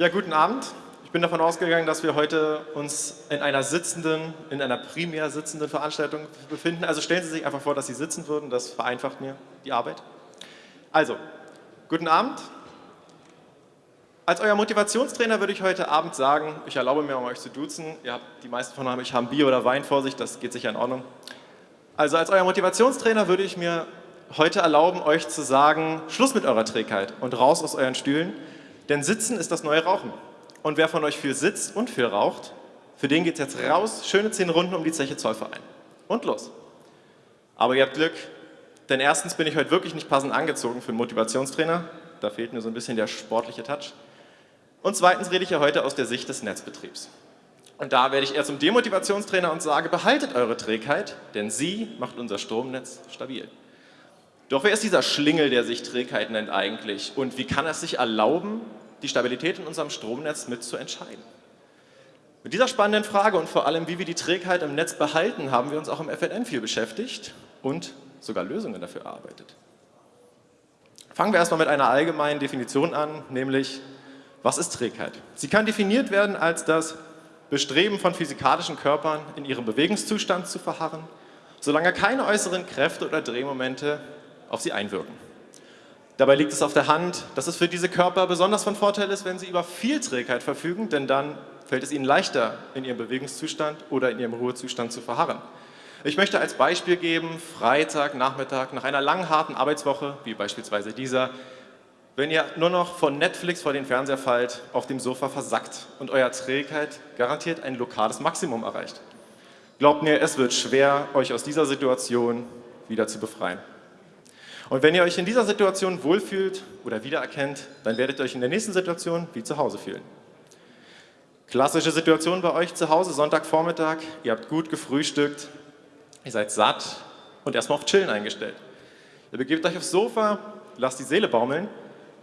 Ja, guten Abend. Ich bin davon ausgegangen, dass wir heute uns in einer sitzenden, in einer primär sitzenden Veranstaltung befinden. Also stellen Sie sich einfach vor, dass Sie sitzen würden. Das vereinfacht mir die Arbeit. Also, guten Abend. Als euer Motivationstrainer würde ich heute Abend sagen, ich erlaube mir, um euch zu duzen. Ihr habt, die meisten von euch haben Bier oder Wein vor sich, das geht sicher in Ordnung. Also als euer Motivationstrainer würde ich mir heute erlauben, euch zu sagen, Schluss mit eurer Trägheit und raus aus euren Stühlen, denn Sitzen ist das neue Rauchen. Und wer von euch viel sitzt und viel raucht, für den geht es jetzt raus, schöne zehn Runden um die Zeche Zollverein. Und los. Aber ihr habt Glück, denn erstens bin ich heute wirklich nicht passend angezogen für einen Motivationstrainer, da fehlt mir so ein bisschen der sportliche Touch. Und zweitens rede ich ja heute aus der Sicht des Netzbetriebs. Und da werde ich eher zum Demotivationstrainer und sage, behaltet eure Trägheit, denn sie macht unser Stromnetz stabil. Doch wer ist dieser Schlingel, der sich Trägheit nennt eigentlich? Und wie kann er es sich erlauben, die Stabilität in unserem Stromnetz mitzuentscheiden? Mit dieser spannenden Frage und vor allem, wie wir die Trägheit im Netz behalten, haben wir uns auch im FNN viel beschäftigt und sogar Lösungen dafür erarbeitet. Fangen wir erstmal mit einer allgemeinen Definition an, nämlich, was ist Trägheit? Sie kann definiert werden als das Bestreben von physikalischen Körpern in ihrem Bewegungszustand zu verharren, solange keine äußeren Kräfte oder Drehmomente auf sie einwirken. Dabei liegt es auf der Hand, dass es für diese Körper besonders von Vorteil ist, wenn sie über viel Trägheit verfügen, denn dann fällt es ihnen leichter, in ihrem Bewegungszustand oder in ihrem Ruhezustand zu verharren. Ich möchte als Beispiel geben, Freitag, Nachmittag, nach einer langen, harten Arbeitswoche, wie beispielsweise dieser, wenn ihr nur noch von Netflix vor den Fernseher fallt, auf dem Sofa versackt und euer Trägheit garantiert ein lokales Maximum erreicht. Glaubt mir, es wird schwer, euch aus dieser Situation wieder zu befreien. Und wenn ihr euch in dieser Situation wohlfühlt oder wiedererkennt, dann werdet ihr euch in der nächsten Situation wie zu Hause fühlen. Klassische Situation bei euch zu Hause, Sonntagvormittag, ihr habt gut gefrühstückt, ihr seid satt und erstmal auf Chillen eingestellt. Ihr begebt euch aufs Sofa, lasst die Seele baumeln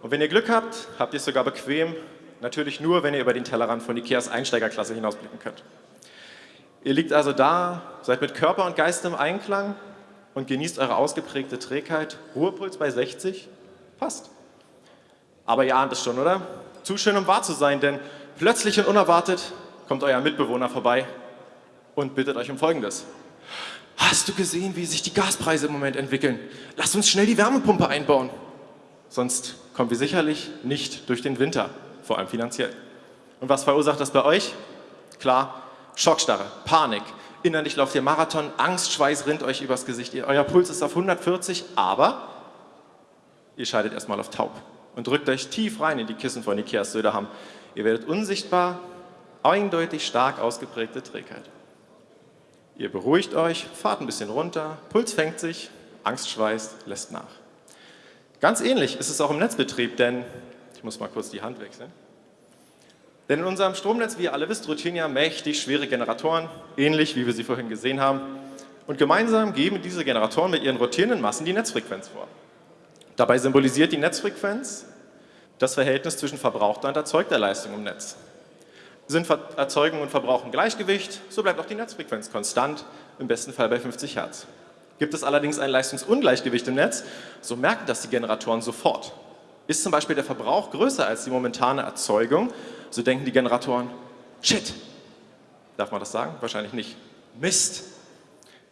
und wenn ihr Glück habt, habt ihr es sogar bequem, natürlich nur, wenn ihr über den Tellerrand von Ikeas Einsteigerklasse hinausblicken könnt. Ihr liegt also da, seid mit Körper und Geist im Einklang und genießt eure ausgeprägte Trägheit. Ruhepuls bei 60? Passt. Aber ihr ahnt es schon, oder? Zu schön, um wahr zu sein, denn plötzlich und unerwartet kommt euer Mitbewohner vorbei und bittet euch um Folgendes. Hast du gesehen, wie sich die Gaspreise im Moment entwickeln? Lass uns schnell die Wärmepumpe einbauen. Sonst kommen wir sicherlich nicht durch den Winter, vor allem finanziell. Und was verursacht das bei euch? Klar, Schockstarre, Panik, innerlich lauft ihr Marathon, Angstschweiß rinnt euch übers Gesicht, euer Puls ist auf 140, aber ihr schaltet erstmal auf taub und drückt euch tief rein in die Kissen von Ikeas Söderham. Ihr werdet unsichtbar, eindeutig stark ausgeprägte Trägheit. Ihr beruhigt euch, fahrt ein bisschen runter, Puls fängt sich, Angstschweiß lässt nach. Ganz ähnlich ist es auch im Netzbetrieb, denn, ich muss mal kurz die Hand wechseln, denn in unserem Stromnetz, wie ihr alle wisst, rotieren ja mächtig schwere Generatoren, ähnlich wie wir sie vorhin gesehen haben. Und gemeinsam geben diese Generatoren mit ihren rotierenden Massen die Netzfrequenz vor. Dabei symbolisiert die Netzfrequenz das Verhältnis zwischen verbrauchter und erzeugter Leistung im Netz. Sind Erzeugung und Verbrauch im Gleichgewicht, so bleibt auch die Netzfrequenz konstant, im besten Fall bei 50 Hertz. Gibt es allerdings ein Leistungsungleichgewicht im Netz, so merken das die Generatoren sofort. Ist zum Beispiel der Verbrauch größer als die momentane Erzeugung, so denken die Generatoren, shit, darf man das sagen? Wahrscheinlich nicht. Mist,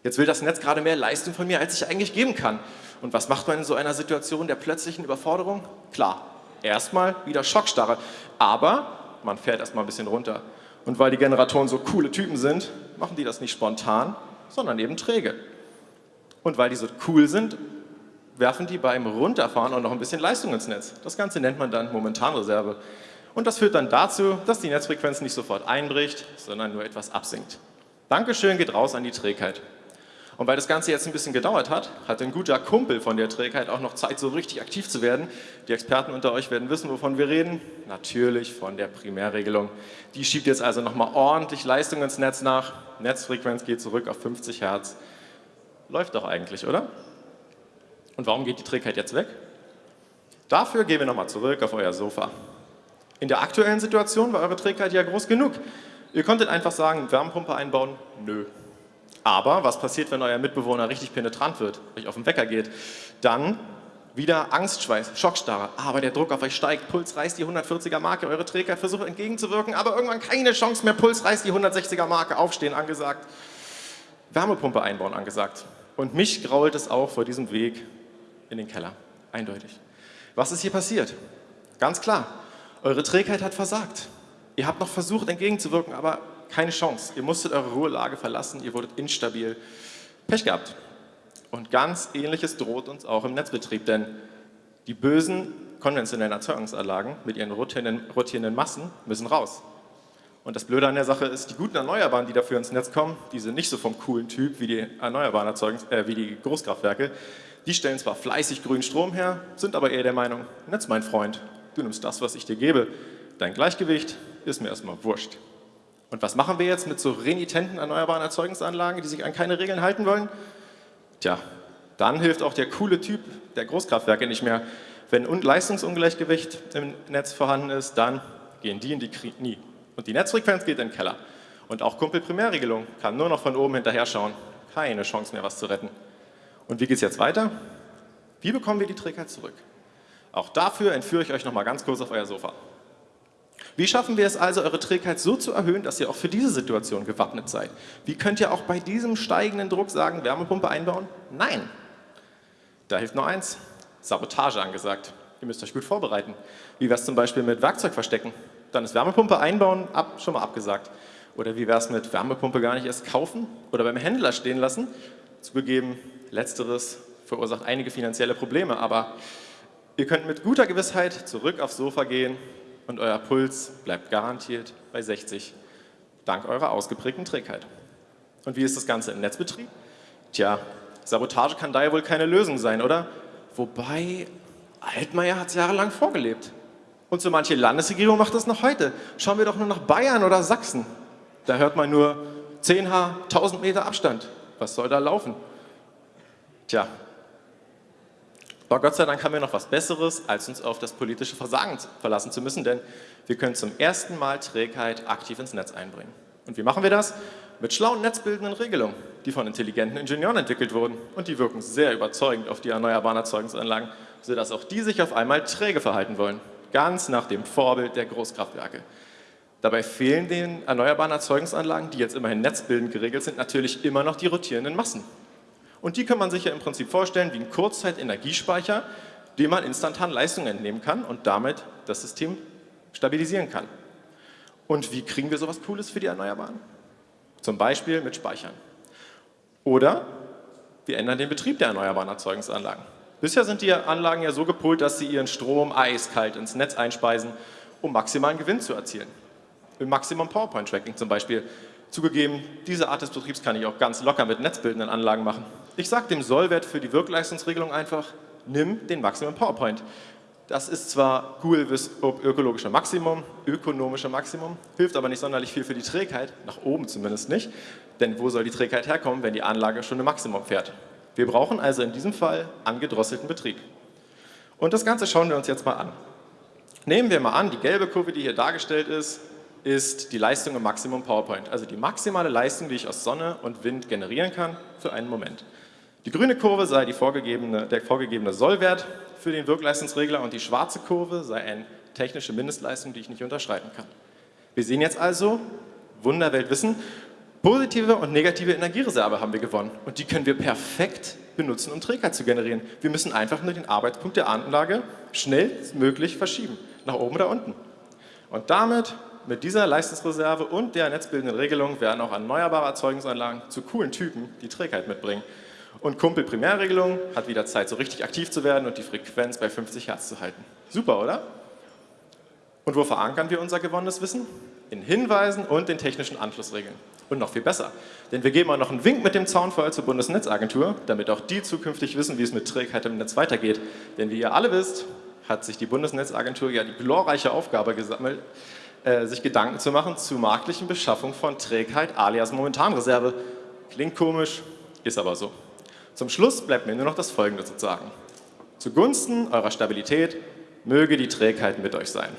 jetzt will das Netz gerade mehr Leistung von mir, als ich eigentlich geben kann. Und was macht man in so einer Situation der plötzlichen Überforderung? Klar, erstmal wieder Schockstarre, aber man fährt erstmal ein bisschen runter. Und weil die Generatoren so coole Typen sind, machen die das nicht spontan, sondern eben träge. Und weil die so cool sind, werfen die beim Runterfahren auch noch ein bisschen Leistung ins Netz. Das Ganze nennt man dann Momentanreserve. Und das führt dann dazu, dass die Netzfrequenz nicht sofort einbricht, sondern nur etwas absinkt. Dankeschön geht raus an die Trägheit. Und weil das Ganze jetzt ein bisschen gedauert hat, hat ein guter Kumpel von der Trägheit auch noch Zeit, so richtig aktiv zu werden. Die Experten unter euch werden wissen, wovon wir reden. Natürlich von der Primärregelung. Die schiebt jetzt also nochmal ordentlich Leistung ins Netz nach. Netzfrequenz geht zurück auf 50 Hertz. Läuft doch eigentlich, oder? Und warum geht die Trägheit jetzt weg? Dafür gehen wir nochmal zurück auf euer Sofa. In der aktuellen Situation war eure Trägheit ja groß genug. Ihr konntet einfach sagen, Wärmepumpe einbauen, nö. Aber was passiert, wenn euer Mitbewohner richtig penetrant wird, euch auf den Wecker geht? Dann Wieder Angstschweiß, Schockstarre, aber der Druck auf euch steigt, Puls reißt die 140er Marke, eure Trägheit versucht entgegenzuwirken, aber irgendwann keine Chance mehr, Puls reißt die 160er Marke, aufstehen angesagt, Wärmepumpe einbauen angesagt. Und mich grault es auch vor diesem Weg in den Keller, eindeutig. Was ist hier passiert? Ganz klar, eure Trägheit hat versagt. Ihr habt noch versucht entgegenzuwirken, aber keine Chance. Ihr musstet eure Ruhelage verlassen, ihr wurdet instabil. Pech gehabt. Und ganz Ähnliches droht uns auch im Netzbetrieb, denn die bösen konventionellen Erzeugungsanlagen mit ihren rotierenden, rotierenden Massen müssen raus. Und das Blöde an der Sache ist, die guten Erneuerbaren, die dafür ins Netz kommen, die sind nicht so vom coolen Typ wie die erneuerbaren Erzeugungs äh, wie die Großkraftwerke. Die stellen zwar fleißig grünen Strom her, sind aber eher der Meinung, Netz mein Freund, du nimmst das, was ich dir gebe. Dein Gleichgewicht ist mir erstmal wurscht. Und was machen wir jetzt mit so renitenten erneuerbaren Erzeugungsanlagen, die sich an keine Regeln halten wollen? Tja, dann hilft auch der coole Typ der Großkraftwerke nicht mehr. Wenn Leistungsungleichgewicht im Netz vorhanden ist, dann gehen die in die Knie. Und die Netzfrequenz geht in den Keller. Und auch Kumpel-Primärregelung kann nur noch von oben hinterher schauen. Keine Chance mehr, was zu retten. Und wie geht es jetzt weiter? Wie bekommen wir die Trägheit zurück? Auch dafür entführe ich euch noch mal ganz kurz auf euer Sofa. Wie schaffen wir es also, eure Trägheit so zu erhöhen, dass ihr auch für diese Situation gewappnet seid? Wie könnt ihr auch bei diesem steigenden Druck sagen, Wärmepumpe einbauen? Nein. Da hilft nur eins, Sabotage angesagt. Ihr müsst euch gut vorbereiten. Wie wäre es zum Beispiel mit Werkzeug verstecken? Dann ist Wärmepumpe einbauen ab, schon mal abgesagt. Oder wie wäre es mit Wärmepumpe gar nicht erst kaufen oder beim Händler stehen lassen? Zugegeben, letzteres verursacht einige finanzielle Probleme, aber ihr könnt mit guter Gewissheit zurück aufs Sofa gehen und euer Puls bleibt garantiert bei 60, dank eurer ausgeprägten Trägheit. Und wie ist das Ganze im Netzbetrieb? Tja, Sabotage kann daher wohl keine Lösung sein, oder? Wobei, Altmaier hat es jahrelang vorgelebt. Und so manche Landesregierung macht das noch heute. Schauen wir doch nur nach Bayern oder Sachsen. Da hört man nur 10H, 1000 Meter Abstand. Was soll da laufen? Tja, aber Gott sei Dank haben wir noch was Besseres, als uns auf das politische Versagen verlassen zu müssen, denn wir können zum ersten Mal Trägheit aktiv ins Netz einbringen. Und wie machen wir das? Mit schlauen netzbildenden Regelungen, die von intelligenten Ingenieuren entwickelt wurden und die wirken sehr überzeugend auf die erneuerbaren Erzeugungsanlagen, sodass auch die sich auf einmal träge verhalten wollen, ganz nach dem Vorbild der Großkraftwerke. Dabei fehlen den erneuerbaren Erzeugungsanlagen, die jetzt immerhin netzbildend geregelt sind, natürlich immer noch die rotierenden Massen. Und die kann man sich ja im Prinzip vorstellen wie ein Kurzzeit-Energiespeicher, dem man instantan Leistung entnehmen kann und damit das System stabilisieren kann. Und wie kriegen wir sowas Cooles für die Erneuerbaren? Zum Beispiel mit Speichern. Oder wir ändern den Betrieb der erneuerbaren Erzeugungsanlagen. Bisher sind die Anlagen ja so gepolt, dass sie ihren Strom eiskalt ins Netz einspeisen, um maximalen Gewinn zu erzielen. Im Maximum PowerPoint Tracking zum Beispiel Zugegeben, diese Art des Betriebs kann ich auch ganz locker mit netzbildenden Anlagen machen. Ich sage dem Sollwert für die Wirkleistungsregelung einfach, nimm den Maximum PowerPoint. Das ist zwar cool bis ökologische Maximum, ökonomische Maximum, hilft aber nicht sonderlich viel für die Trägheit, nach oben zumindest nicht, denn wo soll die Trägheit herkommen, wenn die Anlage schon im Maximum fährt? Wir brauchen also in diesem Fall angedrosselten Betrieb. Und das Ganze schauen wir uns jetzt mal an. Nehmen wir mal an, die gelbe Kurve, die hier dargestellt ist, ist die Leistung im Maximum PowerPoint, also die maximale Leistung, die ich aus Sonne und Wind generieren kann für einen Moment. Die grüne Kurve sei vorgegebene, der vorgegebene Sollwert für den Wirkleistungsregler und die schwarze Kurve sei eine technische Mindestleistung, die ich nicht unterschreiten kann. Wir sehen jetzt also, Wunderweltwissen, positive und negative Energiereserve haben wir gewonnen und die können wir perfekt benutzen, um Trägheit zu generieren. Wir müssen einfach nur den Arbeitspunkt der Anlage schnellstmöglich verschieben, nach oben oder unten. Und damit mit dieser Leistungsreserve und der netzbildenden Regelung werden auch erneuerbare Erzeugungsanlagen zu coolen Typen, die Trägheit mitbringen. Und Kumpel Primärregelung hat wieder Zeit, so richtig aktiv zu werden und die Frequenz bei 50 Hertz zu halten. Super, oder? Und wo verankern wir unser gewonnenes Wissen? In Hinweisen und den technischen Anschlussregeln. Und noch viel besser, denn wir geben auch noch einen Wink mit dem Zaunfall zur Bundesnetzagentur, damit auch die zukünftig wissen, wie es mit Trägheit im Netz weitergeht. Denn wie ihr alle wisst, hat sich die Bundesnetzagentur ja die glorreiche Aufgabe gesammelt, äh, sich Gedanken zu machen zur marktlichen Beschaffung von Trägheit alias Momentanreserve. Klingt komisch, ist aber so. Zum Schluss bleibt mir nur noch das Folgende zu sagen. Zugunsten eurer Stabilität möge die Trägheit mit euch sein.